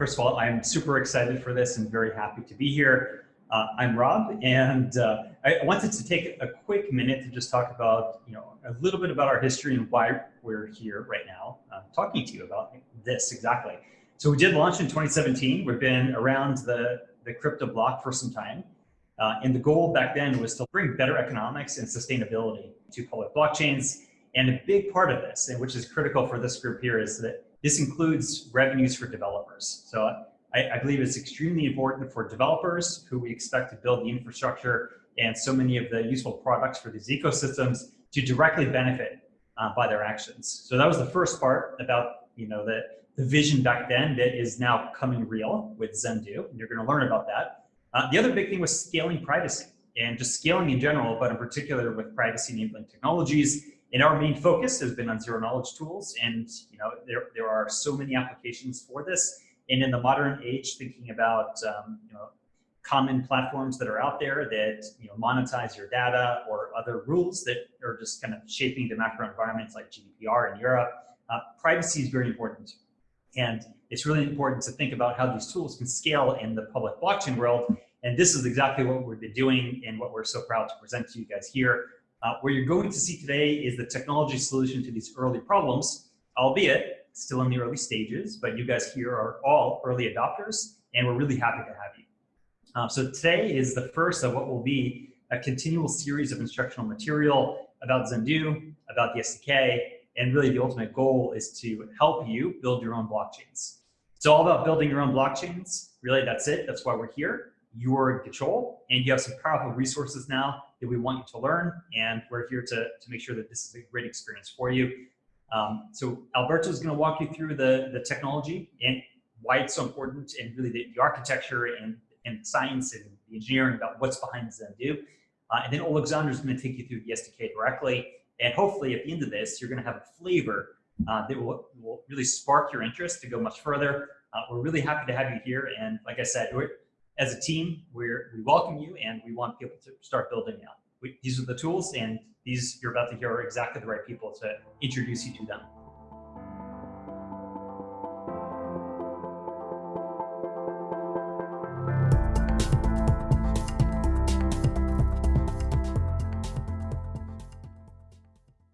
First of all, I'm super excited for this and very happy to be here. Uh, I'm Rob, and uh, I wanted to take a quick minute to just talk about, you know, a little bit about our history and why we're here right now, uh, talking to you about this exactly. So we did launch in 2017. We've been around the, the crypto block for some time. Uh, and the goal back then was to bring better economics and sustainability to public blockchains. And a big part of this, and which is critical for this group here, is that this includes revenues for developers. So I, I, believe it's extremely important for developers who we expect to build the infrastructure and so many of the useful products for these ecosystems to directly benefit uh, by their actions. So that was the first part about you know the, the vision back then that is now coming real with Zendoo. and you're going to learn about that. Uh, the other big thing was scaling privacy and just scaling in general, but in particular with privacy enabling technologies. And our main focus has been on zero knowledge tools, and you know there there are so many applications for this and in the modern age, thinking about um, you know, common platforms that are out there that you know, monetize your data or other rules that are just kind of shaping the macro environments like GDPR in Europe, uh, privacy is very important. And it's really important to think about how these tools can scale in the public blockchain world. And this is exactly what we've been doing and what we're so proud to present to you guys here. Uh, what you're going to see today is the technology solution to these early problems, albeit still in the early stages, but you guys here are all early adopters, and we're really happy to have you. Uh, so today is the first of what will be a continual series of instructional material about Zendoo, about the SDK, and really the ultimate goal is to help you build your own blockchains. It's all about building your own blockchains. Really, that's it. That's why we're here. You're in control, and you have some powerful resources now that we want you to learn, and we're here to, to make sure that this is a great experience for you. Um, so Alberto is going to walk you through the, the technology and why it's so important and really the, the architecture and, and science and the engineering about what's behind Zendoo. Uh, and then Alexander is going to take you through the SDK directly. And hopefully at the end of this, you're going to have a flavor uh, that will, will really spark your interest to go much further. Uh, we're really happy to have you here. And like I said, as a team, we're, we welcome you and we want people to start building out. We, these are the tools and these you're about to hear are exactly the right people to introduce you to them.